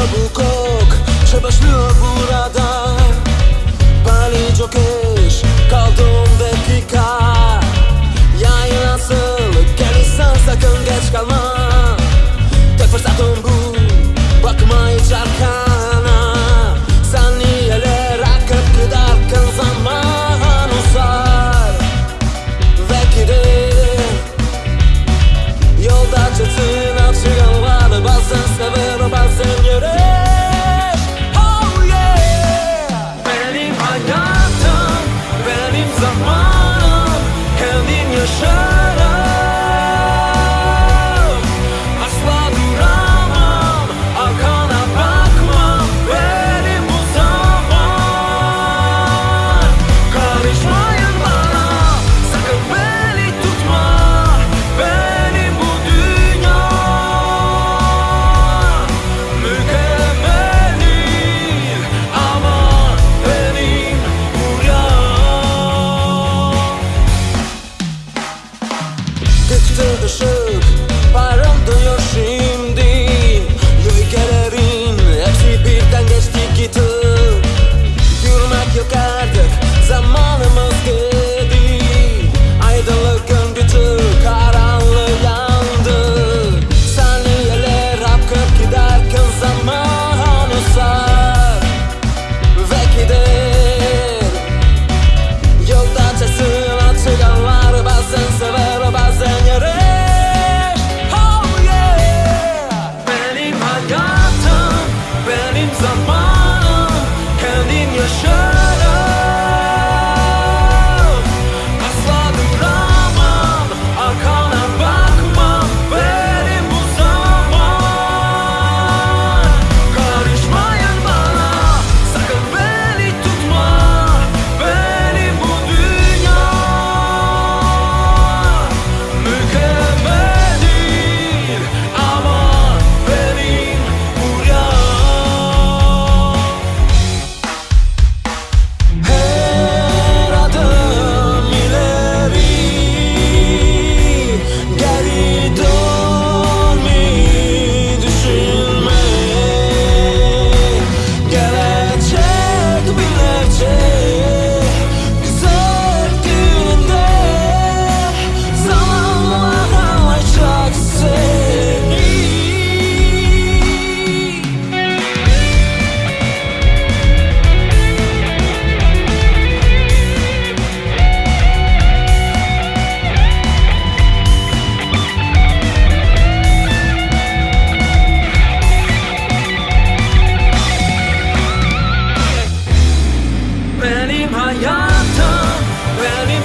co Trzeba sznu rada to the show. 림하얗던 외림